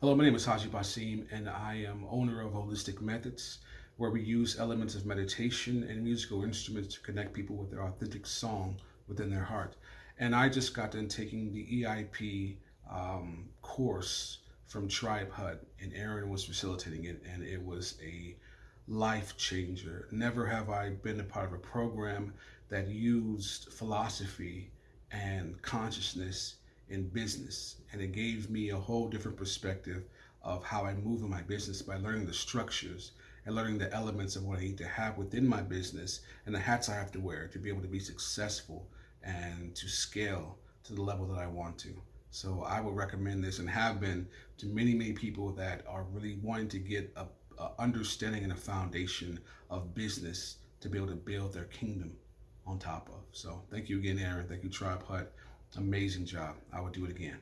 Hello, my name is Haji Basim, and I am owner of Holistic Methods, where we use elements of meditation and musical instruments to connect people with their authentic song within their heart. And I just got done taking the EIP um, course from Tribe Hut, and Aaron was facilitating it, and it was a life changer. Never have I been a part of a program that used philosophy and consciousness in business. And it gave me a whole different perspective of how I move in my business by learning the structures and learning the elements of what I need to have within my business and the hats I have to wear to be able to be successful and to scale to the level that I want to. So I would recommend this and have been to many, many people that are really wanting to get a, a understanding and a foundation of business to be able to build their kingdom on top of. So thank you again, Aaron. Thank you, Tribe Hut amazing job. I would do it again.